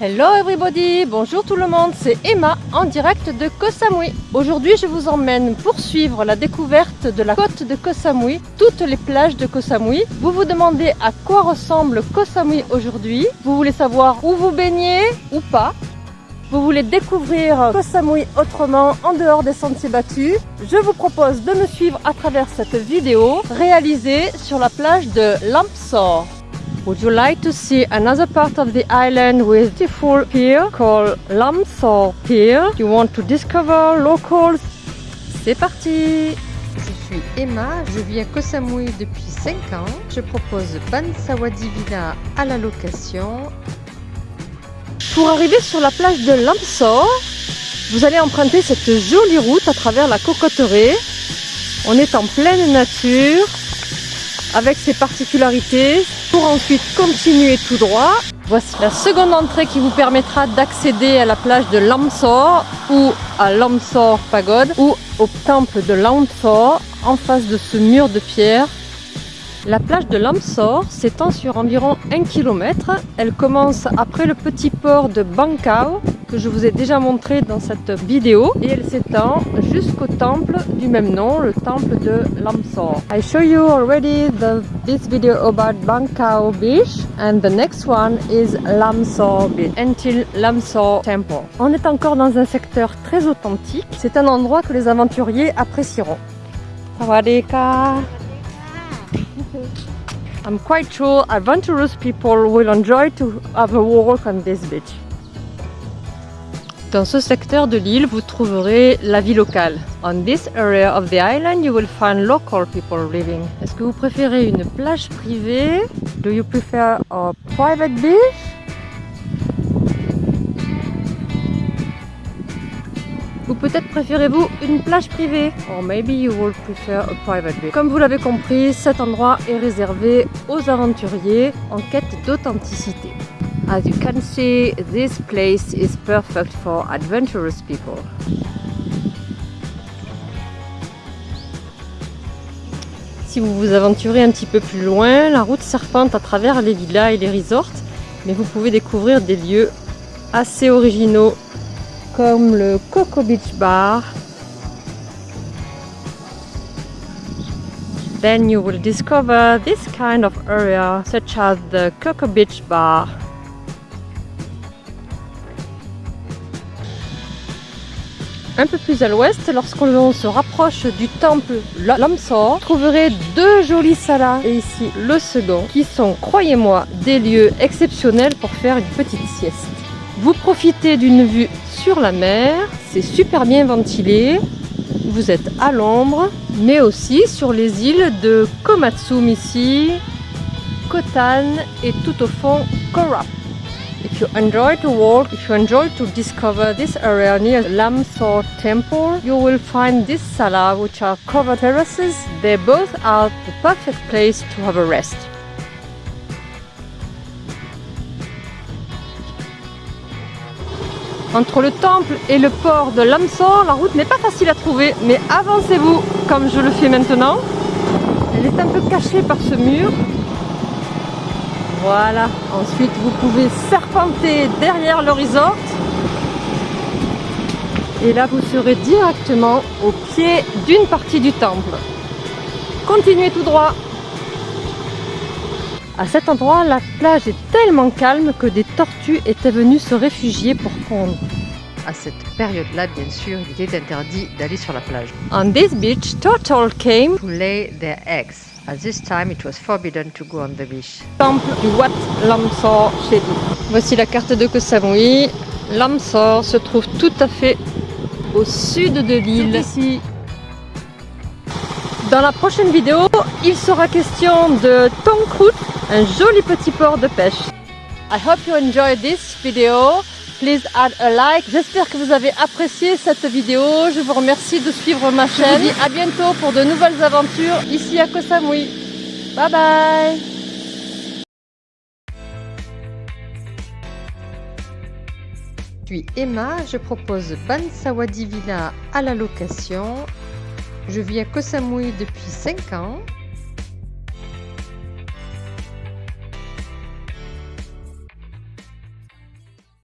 Hello everybody, bonjour tout le monde, c'est Emma en direct de Koh Samui. Aujourd'hui je vous emmène poursuivre la découverte de la côte de Koh Samui, toutes les plages de Koh Samui. Vous vous demandez à quoi ressemble Koh Samui aujourd'hui, vous voulez savoir où vous baignez ou pas. Vous voulez découvrir Koh Samui autrement en dehors des sentiers battus Je vous propose de me suivre à travers cette vidéo réalisée sur la plage de Lampsor. Would you like to see another part of the island with beautiful pier called Lamsor Pier? You want to discover locals? C'est parti! Je suis Emma, je vis à Koh Samui depuis 5 ans. Je propose Bansawadi Villa à la location. Pour arriver sur la plage de Lamsor, vous allez emprunter cette jolie route à travers la cocotteraie. On est en pleine nature, avec ses particularités pour ensuite continuer tout droit. Voici la seconde entrée qui vous permettra d'accéder à la plage de Lamsor ou à Lamsor Pagode ou au temple de Lamsor en face de ce mur de pierre. La plage de Lamsor s'étend sur environ 1 km. Elle commence après le petit port de Bangkao que je vous ai déjà montré dans cette vidéo et elle s'étend jusqu'au temple du même nom, le temple de Lamsor. I show you already the, this video about Bangkao Beach and the next one is Lamsor Beach until Lamsor Temple. On est encore dans un secteur très authentique. C'est un endroit que les aventuriers apprécieront. Sawadika. I'm quite sure adventurous people will enjoy to have a walk on this beach. Dans ce secteur de l'île, vous trouverez la vie locale. On this area of the island, you will find local people living. Est-ce que vous préférez une plage privée? Do you prefer a private beach? Ou peut-être préférez-vous une plage privée? Or maybe you will prefer a private beach. Comme vous l'avez compris, cet endroit est réservé aux aventuriers en quête d'authenticité. As you can see, this place is perfect for adventurous people. Si vous vous aventurez un petit peu plus loin, la route serpente à travers les villas et les resorts, mais vous pouvez découvrir des lieux assez originaux comme le Coco Beach Bar. Then you will discover this kind of area such as the Coco Beach Bar. Un peu plus à l'ouest, lorsqu'on se rapproche du temple Lamsor, vous trouverez deux jolis salas, et ici le second, qui sont, croyez-moi, des lieux exceptionnels pour faire une petite sieste. Vous profitez d'une vue sur la mer, c'est super bien ventilé, vous êtes à l'ombre, mais aussi sur les îles de Komatsum ici, Kotan et tout au fond Korap. If you enjoy to walk, if you enjoy to discover this area near Lamsor Temple, you will find this sala which are covered terraces. They both are the perfect place to have a rest. Entre le temple et le port de Lamsor, la route n'est pas facile à trouver, mais avancez-vous comme je le fais maintenant. Elle est un peu cachée par ce mur, voilà, ensuite vous pouvez serpenter derrière le resort. Et là vous serez directement au pied d'une partie du temple. Continuez tout droit. À cet endroit, la plage est tellement calme que des tortues étaient venues se réfugier pour pondre. À cette période-là, bien sûr, il était interdit d'aller sur la plage. On this beach, turtle came to lay their eggs. At this time, it was forbidden to go on the beach. Temple du Wat Lamsor chez Voici la carte de Koh Samui. Lamsor se trouve tout à fait au sud de l'île. Ici. Dans la prochaine vidéo, il sera question de Tongkrut, un joli petit port de pêche. I hope you enjoyed this video. Please add a like. J'espère que vous avez apprécié cette vidéo. Je vous remercie de suivre ma chaîne. Je vous dis à bientôt pour de nouvelles aventures ici à Koh Samui. Bye bye Je suis Emma, je propose Bansawadi Villa à la location. Je vis à Koh Samui depuis 5 ans.